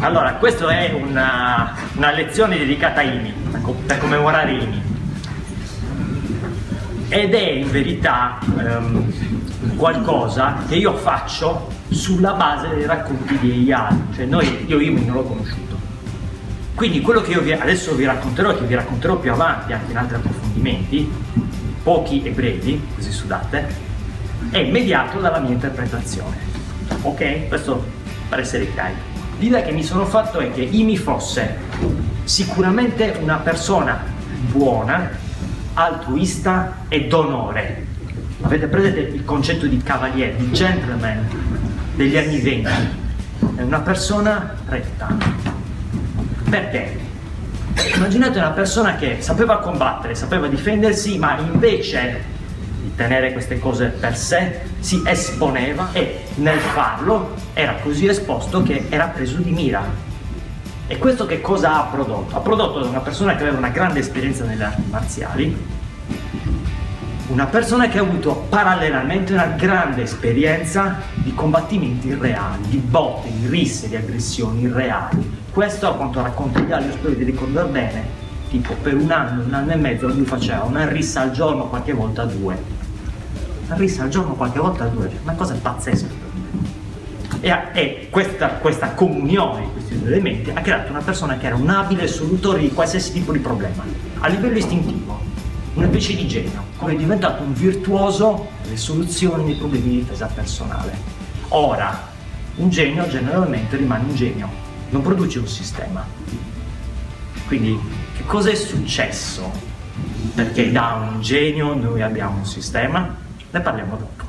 Allora, questa è una, una, lezione dedicata a Imi, per commemorare Imi. Ed è in verità um, qualcosa che io faccio sulla base dei racconti di Eyal, cioè noi, io Imi non l'ho conosciuto. Quindi quello che io vi, adesso vi racconterò, che vi racconterò più avanti anche in altri approfondimenti, pochi e brevi, così sudate, è mediato dalla mia interpretazione. Ok? Questo per essere chiari. L'idea che mi sono fatto è che Imi fosse sicuramente una persona buona, altruista e d'onore. Avete presente il concetto di cavaliere, di gentleman degli anni venti? È una persona retta. Perché? Immaginate una persona che sapeva combattere, sapeva difendersi, ma invece tenere queste cose per sé, si esponeva e nel farlo era così esposto che era preso di mira. E questo che cosa ha prodotto? Ha prodotto da una persona che aveva una grande esperienza nelle arti marziali, una persona che ha avuto parallelamente una grande esperienza di combattimenti reali, di botte, di risse, di aggressioni reali. Questo a quanto racconta Ialia, io spero di ricordare bene, tipo per un anno, un anno e mezzo lui faceva una rissa al giorno, qualche volta due rissa al giorno qualche volta due, una cosa pazzesca. E, e questa, questa, comunione di questi due elementi ha creato una persona che era un abile solutore di qualsiasi tipo di problema, a livello istintivo, una specie di genio, come è diventato un virtuoso delle soluzioni dei problemi di difesa personale. Ora, un genio generalmente rimane un genio, non produce un sistema. Quindi, che cosa è successo? Perché da un genio noi abbiamo un sistema? Ne parliamo dopo.